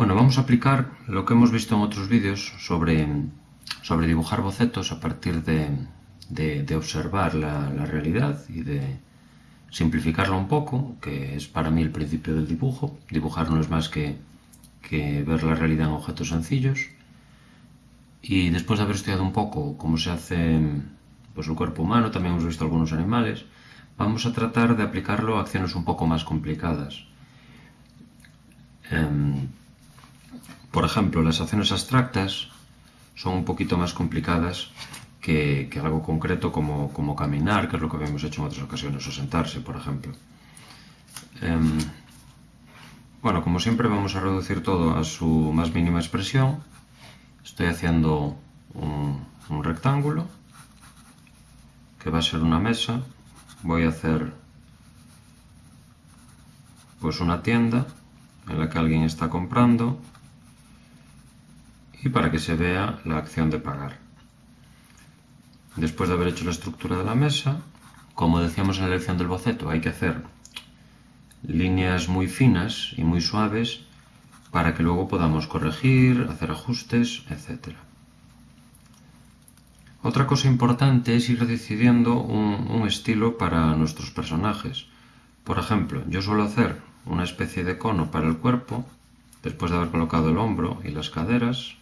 Bueno, vamos a aplicar lo que hemos visto en otros vídeos sobre, sobre dibujar bocetos a partir de, de, observar la, realidad y de simplificarla un poco, que es para mí el principio del dibujo. Dibujar no es más que, que ver la realidad en objetos sencillos. Y después de haber estudiado un poco cómo se hace pues, el cuerpo humano, también hemos visto algunos animales, vamos a tratar de aplicarlo a acciones un poco más complicadas. Um, por ejemplo, las acciones abstractas son un poquito más complicadas que, algo concreto como, caminar, que es lo que habíamos hecho en otras ocasiones, o sentarse, por ejemplo. Um, bueno, como siempre vamos a reducir todo a su más mínima expresión. Estoy haciendo un, un rectángulo, que va a ser una mesa. Voy a hacer pues una tienda en la que alguien está comprando y para que se vea la acción de pagar. Después de haber hecho la estructura de la mesa, como decíamos en la lección del boceto, hay que hacer líneas muy finas y muy suaves para que luego podamos corregir, hacer ajustes, etc. Otra cosa importante es ir decidiendo un, un estilo para nuestros personajes. Por ejemplo, yo suelo hacer una especie de cono para el cuerpo, después de haber colocado el hombro y las caderas.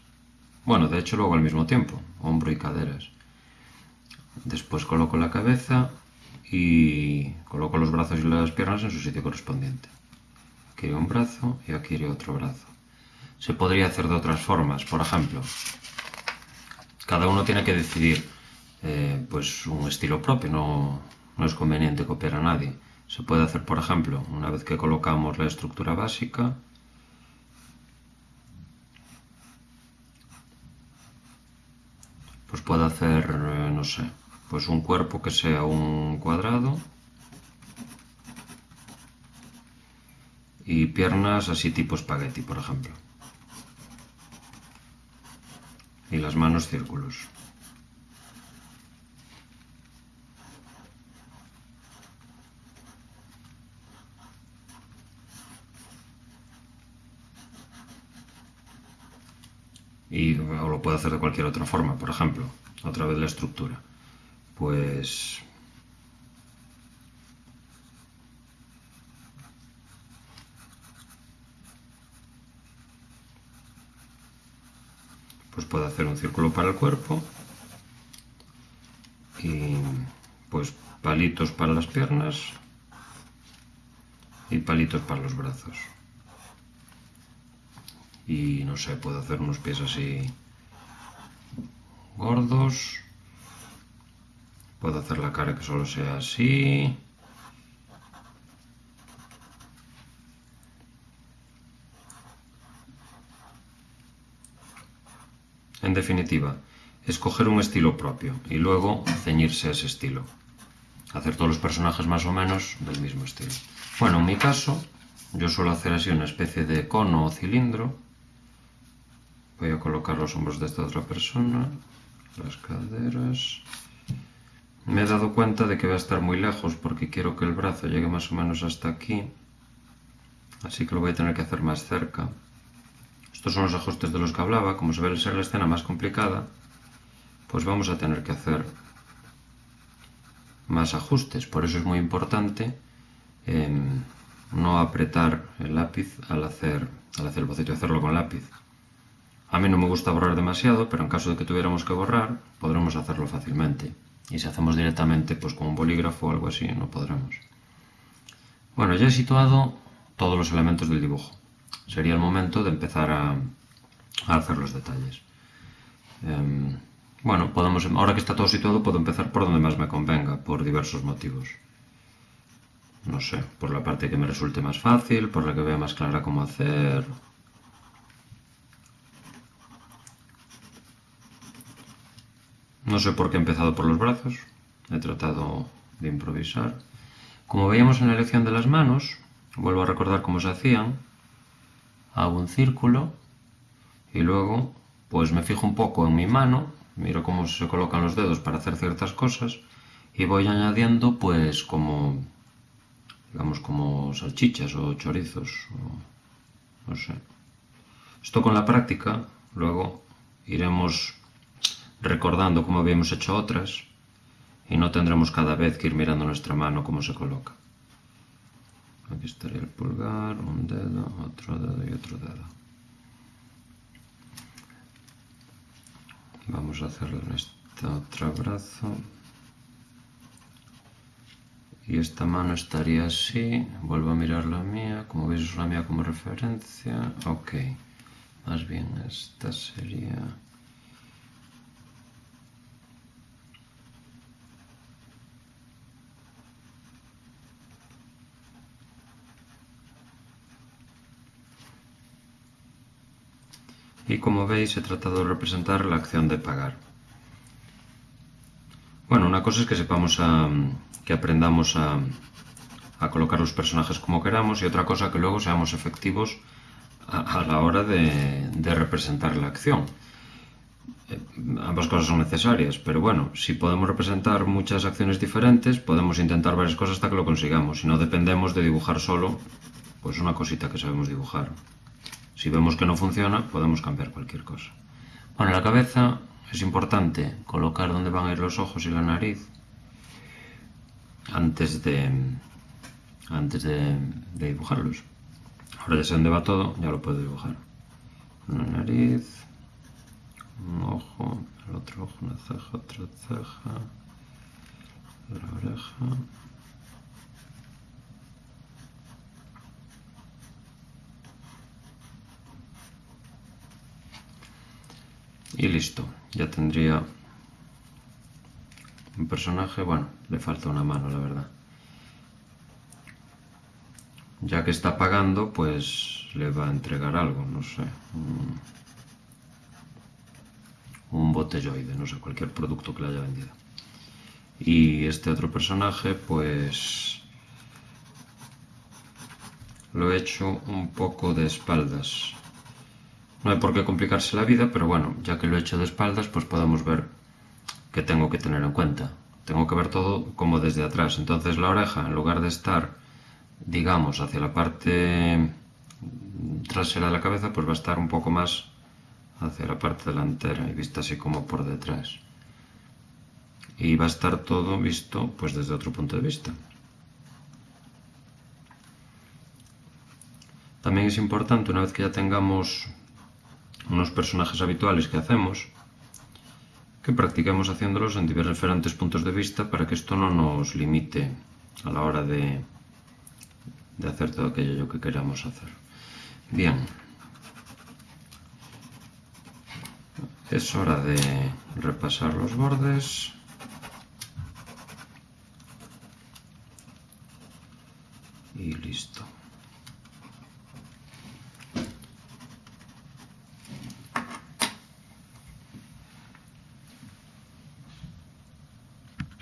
Bueno, de hecho luego al mismo tiempo, hombro y caderas. Después coloco la cabeza y coloco los brazos y las piernas en su sitio correspondiente. Aquí un brazo y aquí otro brazo. Se podría hacer de otras formas, por ejemplo, cada uno tiene que decidir eh, pues un estilo propio, no, no es conveniente copiar a nadie. Se puede hacer, por ejemplo, una vez que colocamos la estructura básica, pues puedo hacer, eh, no sé, pues un cuerpo que sea un cuadrado y piernas así tipo espagueti, por ejemplo. Y las manos círculos. y o puedo hacer de cualquier otra forma, por ejemplo, otra vez la estructura. Pues pues puedo hacer un círculo para el cuerpo y pues palitos para las piernas y palitos para los brazos y no sé, puedo hacer unos pies así gordos. Puedo hacer la cara que solo sea así. En definitiva escoger un estilo propio y luego ceñirse a ese estilo. Hacer todos los personajes más o menos del mismo estilo. Bueno, en mi caso yo suelo hacer así una especie de cono o cilindro. Voy a colocar los hombros de esta otra persona, las caderas. Me he dado cuenta de que va a estar muy lejos porque quiero que el brazo llegue más o menos hasta aquí. Así que lo voy a tener que hacer más cerca. Estos son los ajustes de los que hablaba. Como se ve ser la escena más complicada, pues vamos a tener que hacer más ajustes. Por eso es muy importante em, no apretar el lápiz al hacer, al hacer el boceto hacerlo con lápiz. A mí no me gusta borrar demasiado, pero en caso de que tuviéramos que borrar, podremos hacerlo fácilmente. Y si hacemos directamente pues con un bolígrafo o algo así, no podremos. Bueno, ya he situado todos los elementos del dibujo. Sería el momento de empezar a, hacer los detalles. Em, bueno, podemos, ahora que está todo situado, puedo empezar por donde más me convenga, por diversos motivos. No sé, por la parte que me resulte más fácil, por la que vea más clara cómo hacer, No sé por qué he empezado por los brazos, he tratado de improvisar. Como veíamos en la lección de las manos, vuelvo a recordar cómo se hacían, hago un círculo y luego pues me fijo un poco en mi mano, miro cómo se colocan los dedos para hacer ciertas cosas y voy añadiendo pues como digamos como salchichas o chorizos o no sé. Esto con la práctica, luego iremos recordando cómo habíamos hecho otras y no tendremos cada vez que ir mirando nuestra mano cómo se coloca. Aquí estaría el pulgar, un dedo, otro dedo y otro dedo. Vamos a hacerlo en este otro brazo. Y esta mano estaría así. Vuelvo a mirar la mía. Como veis es la mía como referencia. Ok. Más bien esta sería... y como veis he tratado de representar la acción de pagar. Bueno, una cosa es que sepamos a, que aprendamos a, colocar los personajes como queramos y otra cosa que luego seamos efectivos a, la hora de, representar la acción. Eh, ambas cosas son necesarias, pero bueno, si podemos representar muchas acciones diferentes, podemos intentar varias cosas hasta que lo consigamos. Si no dependemos de dibujar solo, pues una cosita que sabemos dibujar. Si vemos que no funciona, podemos cambiar cualquier cosa. Bueno, la cabeza es importante colocar donde van a ir los ojos y la nariz antes de, antes de, dibujarlos. Ahora ya sé dónde va todo, ya lo puedo dibujar. Una nariz, un ojo, el otro ojo, una ceja, otra ceja, la oreja. Y listo, ya tendría un personaje, bueno, le falta una mano, la verdad. Ya que está pagando, pues le va a entregar algo, no sé. Un, botelloide, no sé, cualquier producto que le haya vendido. Y este otro personaje, pues lo he hecho un poco de espaldas. No hay por qué complicarse la vida, pero bueno, ya que lo he hecho de espaldas, pues podemos ver qué tengo que tener en cuenta. Tengo que ver todo como desde atrás. Entonces la oreja, en lugar de estar, digamos, hacia la parte trasera de la cabeza, pues va a estar un poco más hacia la parte delantera y vista así como por detrás. Y va a estar todo visto pues desde otro punto de vista. También es importante, una vez que ya tengamos unos personajes habituales que hacemos, que practiquemos haciéndolos en diferentes puntos de vista para que esto no nos limite a la hora de, de hacer todo aquello que queramos hacer. Bien. Es hora de repasar los bordes. Y listo.